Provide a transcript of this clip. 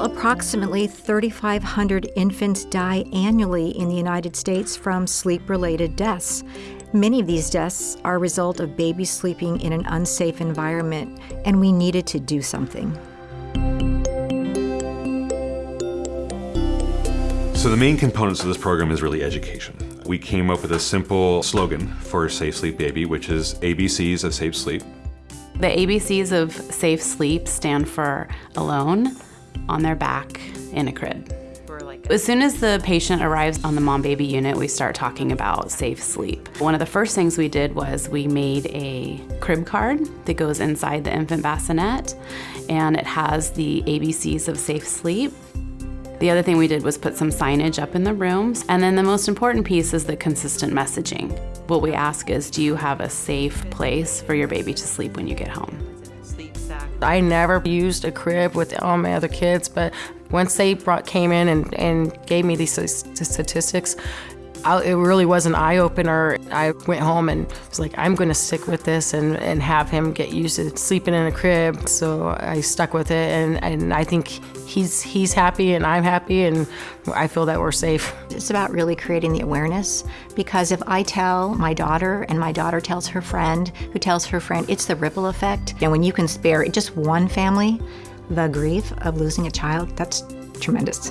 Approximately 3,500 infants die annually in the United States from sleep-related deaths. Many of these deaths are a result of babies sleeping in an unsafe environment, and we needed to do something. So the main components of this program is really education. We came up with a simple slogan for Safe Sleep Baby, which is ABCs of Safe Sleep. The ABCs of Safe Sleep stand for alone, on their back, in a crib. As soon as the patient arrives on the mom baby unit, we start talking about safe sleep. One of the first things we did was we made a crib card that goes inside the infant bassinet, and it has the ABCs of safe sleep. The other thing we did was put some signage up in the rooms. And then the most important piece is the consistent messaging. What we ask is, do you have a safe place for your baby to sleep when you get home? I never used a crib with all my other kids, but once they brought, came in and, and gave me these statistics, I, it really was an eye opener. I went home and was like, I'm going to stick with this and, and have him get used to sleeping in a crib. So I stuck with it, and, and I think he's he's happy and I'm happy, and I feel that we're safe. It's about really creating the awareness because if I tell my daughter and my daughter tells her friend, who tells her friend, it's the ripple effect. And when you can spare just one family the grief of losing a child, that's tremendous.